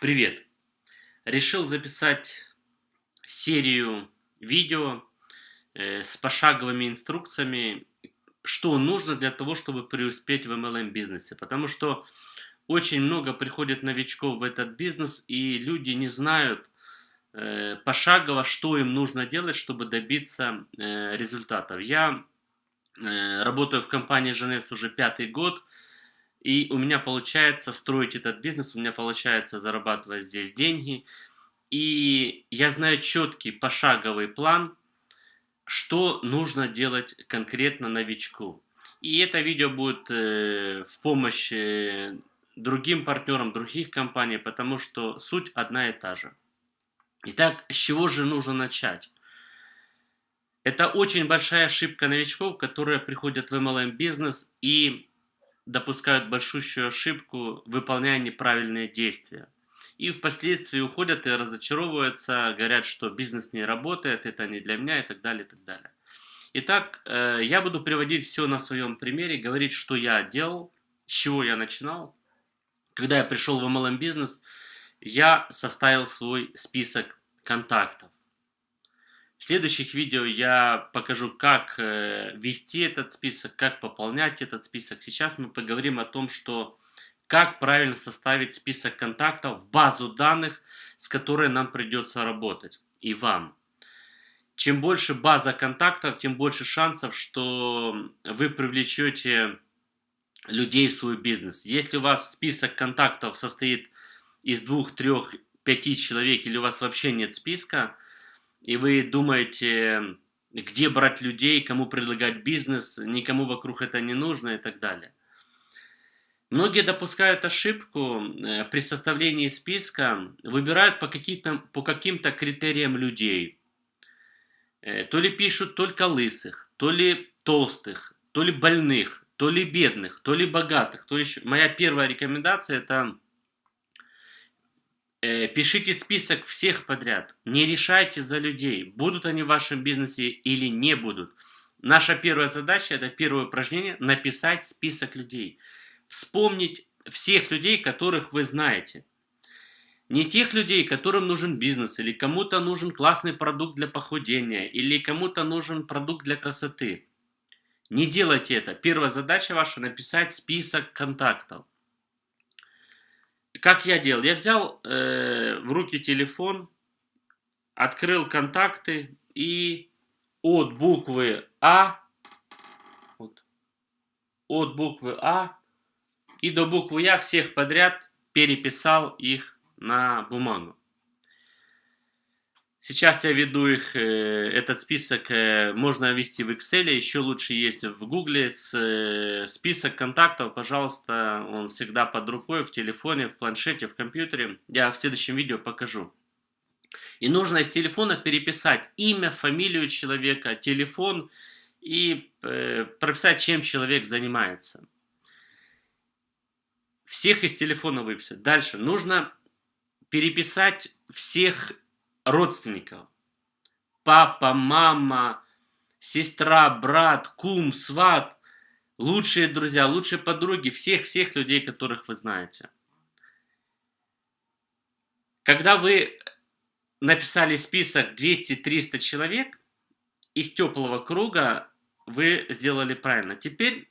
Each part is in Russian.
Привет! Решил записать серию видео э, с пошаговыми инструкциями, что нужно для того, чтобы преуспеть в MLM бизнесе. Потому что очень много приходит новичков в этот бизнес, и люди не знают э, пошагово, что им нужно делать, чтобы добиться э, результатов. Я работаю в компании Женес уже пятый год, и у меня получается строить этот бизнес, у меня получается зарабатывать здесь деньги. И я знаю четкий пошаговый план, что нужно делать конкретно новичку. И это видео будет э, в помощь э, другим партнерам других компаний, потому что суть одна и та же. Итак, с чего же нужно начать? Это очень большая ошибка новичков, которые приходят в MLM бизнес и допускают большущую ошибку, выполняя неправильные действия. И впоследствии уходят и разочаровываются, говорят, что бизнес не работает, это не для меня и так далее, и так далее. Итак, э, я буду приводить все на своем примере, говорить, что я делал, с чего я начинал. Когда я пришел в MLM бизнес, я составил свой список контактов. В следующих видео я покажу, как э, вести этот список, как пополнять этот список. Сейчас мы поговорим о том, что как правильно составить список контактов в базу данных, с которой нам придется работать, и вам. Чем больше база контактов, тем больше шансов, что вы привлечете людей в свой бизнес. Если у вас список контактов состоит из двух, трех, пяти человек, или у вас вообще нет списка, и вы думаете, где брать людей, кому предлагать бизнес, никому вокруг это не нужно и так далее. Многие допускают ошибку э, при составлении списка, выбирают по, по каким-то критериям людей. Э, то ли пишут только лысых, то ли толстых, то ли больных, то ли бедных, то ли богатых. То есть моя первая рекомендация это Э, пишите список всех подряд. Не решайте за людей, будут они в вашем бизнесе или не будут. Наша первая задача, это первое упражнение, написать список людей. Вспомнить всех людей, которых вы знаете. Не тех людей, которым нужен бизнес, или кому-то нужен классный продукт для похудения, или кому-то нужен продукт для красоты. Не делайте это. Первая задача ваша написать список контактов. Как я делал? Я взял э, в руки телефон, открыл контакты и от буквы А, вот, от буквы А и до буквы Я всех подряд переписал их на бумагу. Сейчас я веду их, э, этот список э, можно ввести в Excel, еще лучше есть в Google э, список контактов, пожалуйста, он всегда под рукой, в телефоне, в планшете, в компьютере. Я в следующем видео покажу. И нужно из телефона переписать имя, фамилию человека, телефон и прописать, чем человек занимается. Всех из телефона выписать. Дальше нужно переписать всех родственников. Папа, мама, сестра, брат, кум, сват, лучшие друзья, лучшие подруги, всех-всех людей, которых вы знаете. Когда вы написали список 200-300 человек, из теплого круга вы сделали правильно. Теперь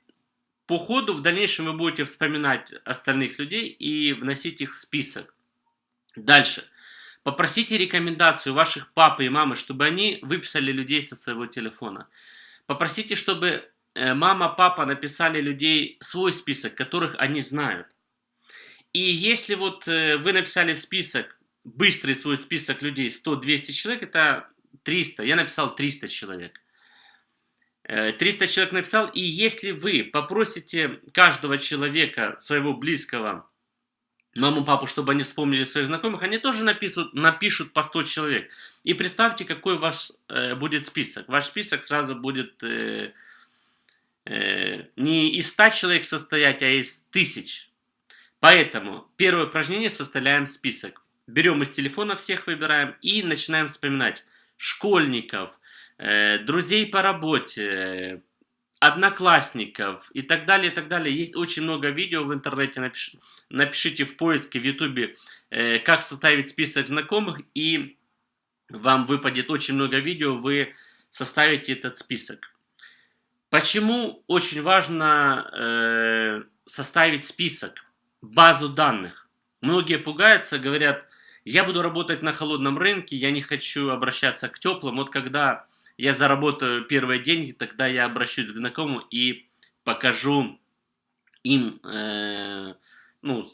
по ходу в дальнейшем вы будете вспоминать остальных людей и вносить их в список. Дальше. Попросите рекомендацию ваших папы и мамы, чтобы они выписали людей со своего телефона. Попросите, чтобы э, мама, папа написали людей свой список, которых они знают. И если вот э, вы написали в список, быстрый свой список людей, 100-200 человек, это 300. Я написал 300 человек. 300 э, человек написал, и если вы попросите каждого человека, своего близкого, маму, папу, чтобы они вспомнили своих знакомых, они тоже напишут, напишут по 100 человек. И представьте, какой ваш э, будет список. Ваш список сразу будет э, э, не из 100 человек состоять, а из тысяч. Поэтому первое упражнение составляем список. Берем из телефона всех, выбираем и начинаем вспоминать школьников, э, друзей по работе, одноклассников и так далее, и так далее. Есть очень много видео в интернете, напиш, напишите в поиске в ютубе, э, как составить список знакомых, и вам выпадет очень много видео, вы составите этот список. Почему очень важно э, составить список, базу данных? Многие пугаются, говорят, я буду работать на холодном рынке, я не хочу обращаться к теплым. Вот когда я заработаю первые деньги, тогда я обращусь к знакомым и покажу им э, ну,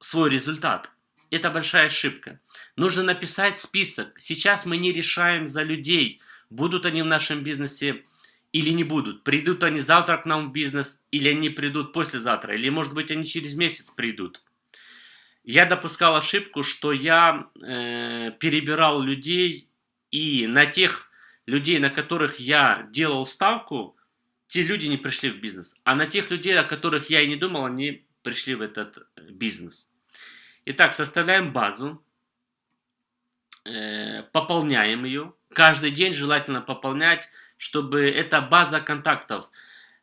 свой результат. Это большая ошибка. Нужно написать список. Сейчас мы не решаем за людей, будут они в нашем бизнесе или не будут. Придут они завтра к нам в бизнес, или они придут послезавтра, или может быть они через месяц придут. Я допускал ошибку, что я э, перебирал людей, и на тех людей, на которых я делал ставку, те люди не пришли в бизнес. А на тех людей, о которых я и не думал, они пришли в этот э, бизнес. Итак, составляем базу, э, пополняем ее. Каждый день желательно пополнять чтобы эта база контактов,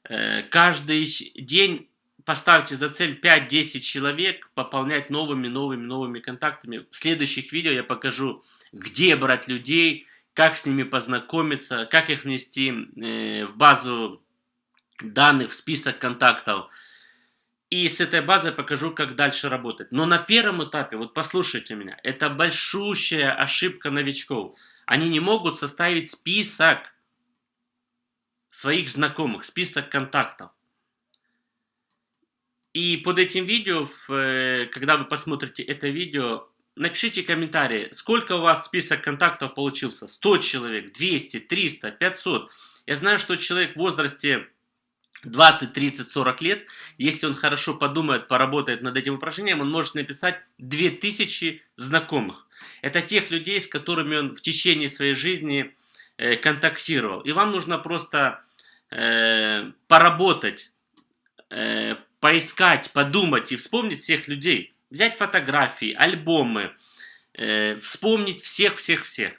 э, каждый день поставьте за цель 5-10 человек, пополнять новыми, новыми, новыми контактами. В следующих видео я покажу, где брать людей, как с ними познакомиться, как их внести э, в базу данных, в список контактов. И с этой базой покажу, как дальше работать. Но на первом этапе, вот послушайте меня, это большущая ошибка новичков. Они не могут составить список своих знакомых, список контактов. И под этим видео, э, когда вы посмотрите это видео, напишите комментарии, сколько у вас список контактов получился. 100 человек, 200, 300, 500. Я знаю, что человек в возрасте 20, 30, 40 лет, если он хорошо подумает, поработает над этим упражнением, он может написать 2000 знакомых. Это тех людей, с которыми он в течение своей жизни э, контактировал. И вам нужно просто э, поработать, э, поискать, подумать и вспомнить всех людей. Взять фотографии, альбомы, э, вспомнить всех-всех-всех.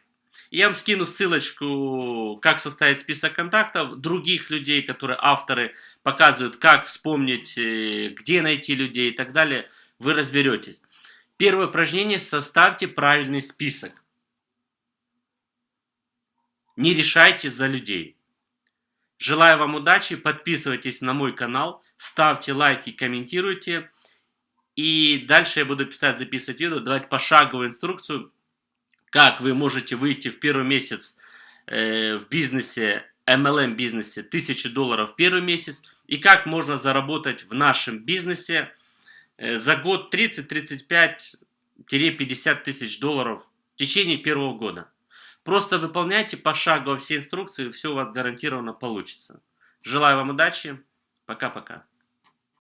Я вам скину ссылочку, как составить список контактов других людей, которые авторы показывают, как вспомнить, э, где найти людей и так далее. Вы разберетесь. Первое упражнение – составьте правильный список. Не решайте за людей. Желаю вам удачи, подписывайтесь на мой канал, ставьте лайки, комментируйте. И дальше я буду писать, записывать видео, давать пошаговую инструкцию, как вы можете выйти в первый месяц э, в бизнесе, MLM бизнесе 1000 долларов в первый месяц, и как можно заработать в нашем бизнесе э, за год 30-35-50 тысяч долларов в течение первого года. Просто выполняйте пошагово все инструкции, все у вас гарантированно получится. Желаю вам удачи. Пока-пока.